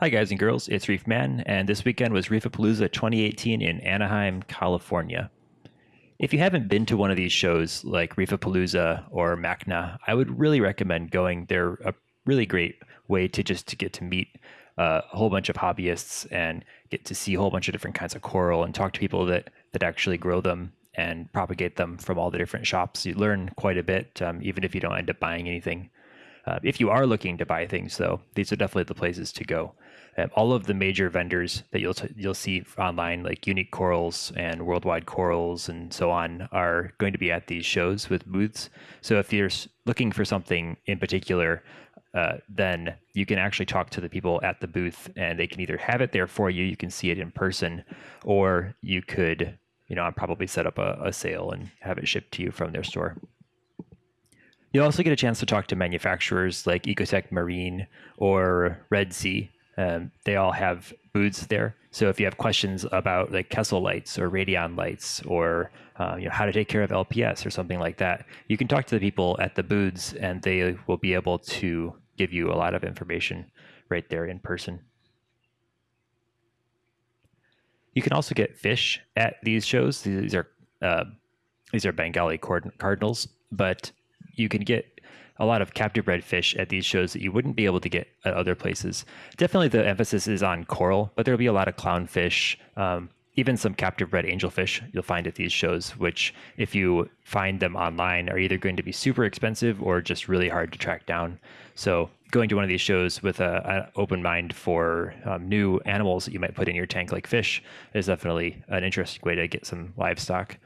Hi, guys and girls. It's Reef Man, and this weekend was Reefapalooza 2018 in Anaheim, California. If you haven't been to one of these shows like Reefapalooza or MACNA, I would really recommend going. They're a really great way to just to get to meet uh, a whole bunch of hobbyists and get to see a whole bunch of different kinds of coral and talk to people that that actually grow them and propagate them from all the different shops. You learn quite a bit, um, even if you don't end up buying anything. Uh, if you are looking to buy things, though, these are definitely the places to go. Uh, all of the major vendors that you'll t- you'll see online, like Unique Corals and Worldwide Corals and so on, are going to be at these shows with booths. So if you're looking for something in particular, uh, then you can actually talk to the people at the booth, and they can either have it there for you, you can see it in person, or you could, you know, probably set up a, a sale and have it shipped to you from their store. You'll also get a chance to talk to manufacturers like Ecotech Marine or Red Sea. Um, they all have booths there. So if you have questions about like Kessil lights or Radion lights or uh, you know how to take care of LPS or something like that, you can talk to the people at the booths and they will be able to give you a lot of information right there in person. You can also get fish at these shows. These are uh, these are Banggai cardinals, but you can get a lot of captive bred fish at these shows that you wouldn't be able to get at other places. Definitely, the emphasis is on coral, but there'll be a lot of clownfish, um, even some captive bred angelfish you'll find at these shows, which, if you find them online, are either going to be super expensive or just really hard to track down. So, going to one of these shows with an open mind for um, new animals that you might put in your tank, like fish, is definitely an interesting way to get some livestock.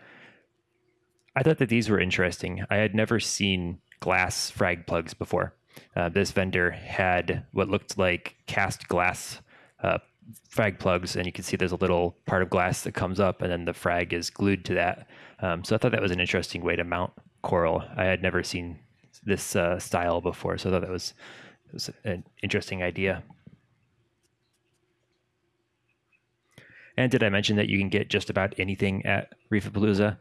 I thought that these were interesting. I had never seen glass frag plugs before. Uh, this vendor had what looked like cast glass uh, frag plugs, and you can see there's a little part of glass that comes up, and then the frag is glued to that. Um, so I thought that was an interesting way to mount coral. I had never seen this uh, style before, so I thought that was, was an interesting idea. And did I mention that you can get just about anything at Reefapalooza?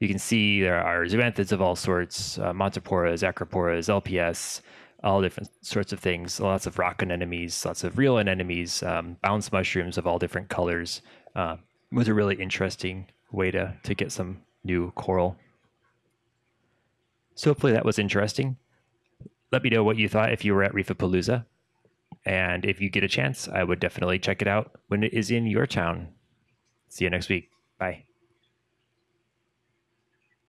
You can see there are zoanthids of all sorts, uh, Montiporas, Acroporas, LPS, all different sorts of things. Lots of rock anemones, lots of real anemones, um, bounce mushrooms of all different colors. Uh, it was a really interesting way to, to get some new coral. So hopefully that was interesting. Let me know what you thought if you were at Reefapalooza. And if you get a chance, I would definitely check it out when it is in your town. See you next week. Bye.